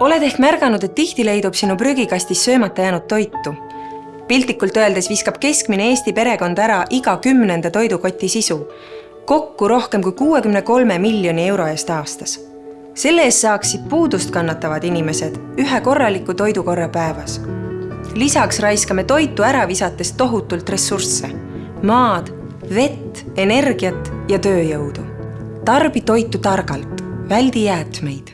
oled ehk märganud, et tihti leidub sinu prügikastis söömata jäänud toitu. piltlikult öeldes viskab keskmine Eesti perekond ära iga kümnenda toidukoti sisu, kokku rohkem kui kuuekümne kolme miljoni euro eest aastas. selle eest saaksid puudust kannatavad inimesed ühe korraliku toidukorra päevas. lisaks raiskame toitu ära visates tohutult ressursse, maad, vett, energiat ja tööjõudu. tarbi toitu targalt, väldi jäätmeid